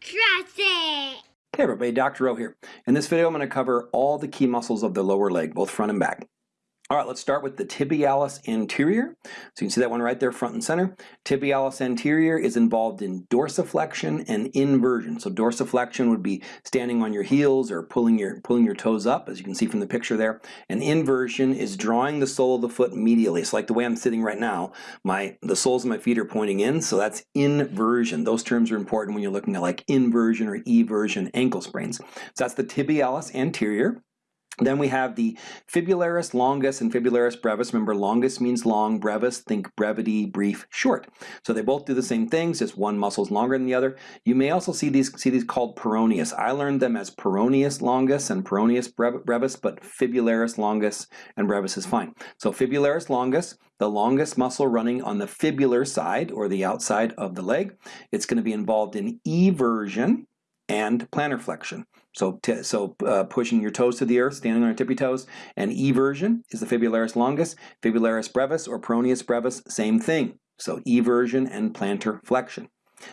Trust it! Hey everybody, Dr. O here. In this video I'm going to cover all the key muscles of the lower leg, both front and back. All right, let's start with the tibialis anterior. So you can see that one right there front and center. Tibialis anterior is involved in dorsiflexion and inversion. So dorsiflexion would be standing on your heels or pulling your, pulling your toes up, as you can see from the picture there. And inversion is drawing the sole of the foot medially. It's like the way I'm sitting right now. My, the soles of my feet are pointing in, so that's inversion. Those terms are important when you're looking at like inversion or eversion ankle sprains. So that's the tibialis anterior. Then we have the fibularis longus and fibularis brevis. Remember, longus means long, brevis, think brevity, brief, short. So they both do the same things, just one muscle is longer than the other. You may also see these, see these called peroneus. I learned them as peroneus longus and peroneus brevis, but fibularis longus and brevis is fine. So fibularis longus, the longest muscle running on the fibular side or the outside of the leg. It's going to be involved in eversion and plantar flexion. So, so uh, pushing your toes to the earth, standing on your tippy toes. And eversion is the fibularis longus, fibularis brevis or peroneus brevis, same thing. So eversion and plantar flexion.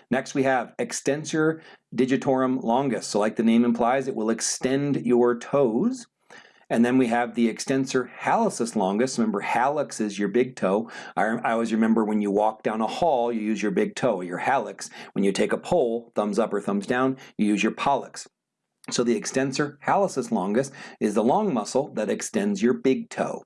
Next we have extensor digitorum longus. So like the name implies, it will extend your toes. And then we have the extensor hallucis longus. Remember, hallux is your big toe. I, I, always remember when you walk down a hall, you use your big toe, your hallux. When you take a pole, thumbs up or thumbs down, you use your pollex. So the extensor hallucis longus is the long muscle that extends your big toe.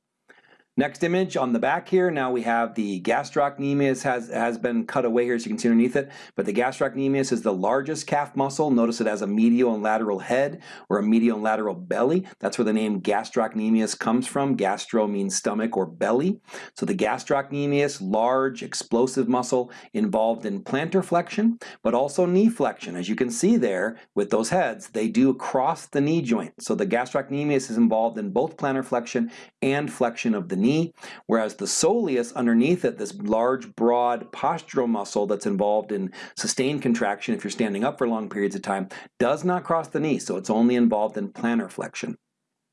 Next image on the back here, now we have the gastrocnemius has, has been cut away here so you can see underneath it, but the gastrocnemius is the largest calf muscle. Notice it has a medial and lateral head or a medial and lateral belly. That's where the name gastrocnemius comes from. Gastro means stomach or belly. So the gastrocnemius, large, explosive muscle involved in plantar flexion, but also knee flexion. As you can see there with those heads, they do cross the knee joint. So the gastrocnemius is involved in both plantar flexion and flexion of the knee knee, whereas the soleus underneath it, this large, broad postural muscle that's involved in sustained contraction if you're standing up for long periods of time, does not cross the knee, so it's only involved in plantar flexion.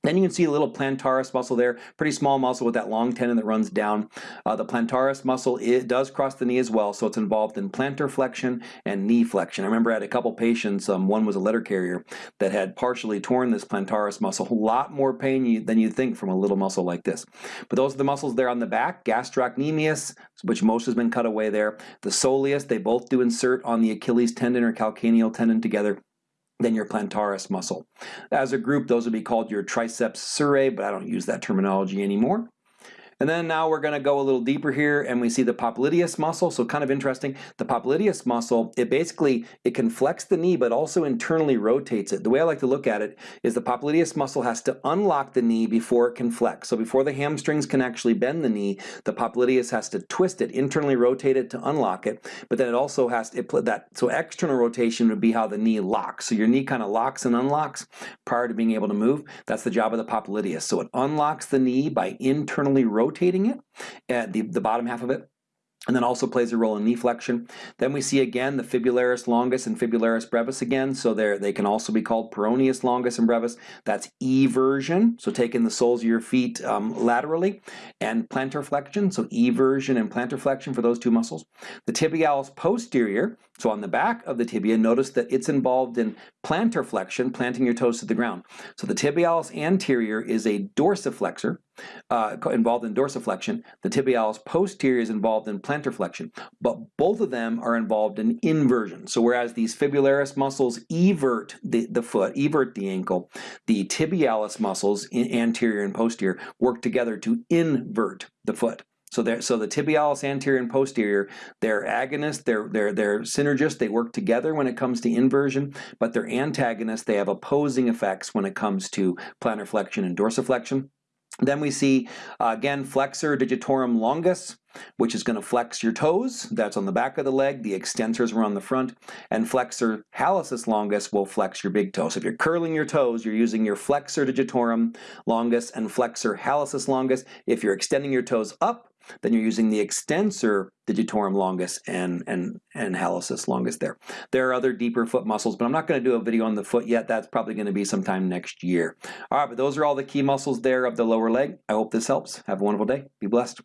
Then you can see a little plantaris muscle there, pretty small muscle with that long tendon that runs down. Uh, the plantaris muscle it does cross the knee as well, so it's involved in plantar flexion and knee flexion. I remember I had a couple patients, um, one was a letter carrier, that had partially torn this plantaris muscle. A lot more pain you, than you'd think from a little muscle like this. But those are the muscles there on the back, gastrocnemius, which most has been cut away there. The soleus, they both do insert on the Achilles tendon or calcaneal tendon together than your plantaris muscle. As a group, those would be called your triceps surae, but I don't use that terminology anymore. And then now we're going to go a little deeper here and we see the popliteus muscle. So kind of interesting. The popliteus muscle, it basically, it can flex the knee but also internally rotates it. The way I like to look at it is the popliteus muscle has to unlock the knee before it can flex. So before the hamstrings can actually bend the knee, the popliteus has to twist it, internally rotate it to unlock it. But then it also has to, it, that, so external rotation would be how the knee locks. So your knee kind of locks and unlocks prior to being able to move. That's the job of the popliteus. So it unlocks the knee by internally rotating rotating it, at the, the bottom half of it, and then also plays a role in knee flexion. Then we see again the fibularis longus and fibularis brevis again, so they can also be called peroneus longus and brevis. That's eversion, so taking the soles of your feet um, laterally, and plantar flexion, so eversion and plantar flexion for those two muscles. The tibialis posterior, so on the back of the tibia, notice that it's involved in plantar flexion, planting your toes to the ground. So the tibialis anterior is a dorsiflexor, uh, involved in dorsiflexion. The tibialis posterior is involved in plantar flexion, but both of them are involved in inversion. So whereas these fibularis muscles evert the, the foot, evert the ankle, the tibialis muscles, anterior and posterior, work together to invert the foot. So, so the tibialis anterior and posterior, they're agonists, they're, they're, they're synergists, they work together when it comes to inversion, but they're antagonists, they have opposing effects when it comes to plantar flexion and dorsiflexion. Then we see, uh, again, flexor digitorum longus, which is going to flex your toes. That's on the back of the leg. The extensors are on the front. And flexor hallucis longus will flex your big toe. So if you're curling your toes, you're using your flexor digitorum longus and flexor hallucis longus. If you're extending your toes up, then you're using the extensor digitorum longus and, and, and hallucis longus there. There are other deeper foot muscles, but I'm not going to do a video on the foot yet. That's probably going to be sometime next year. All right, but those are all the key muscles there of the lower leg. I hope this helps. Have a wonderful day. Be blessed.